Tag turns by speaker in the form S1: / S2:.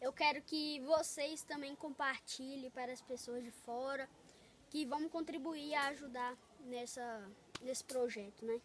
S1: eu quero que vocês também compartilhem para as pessoas de fora, que vão contribuir a ajudar nessa, nesse projeto, né?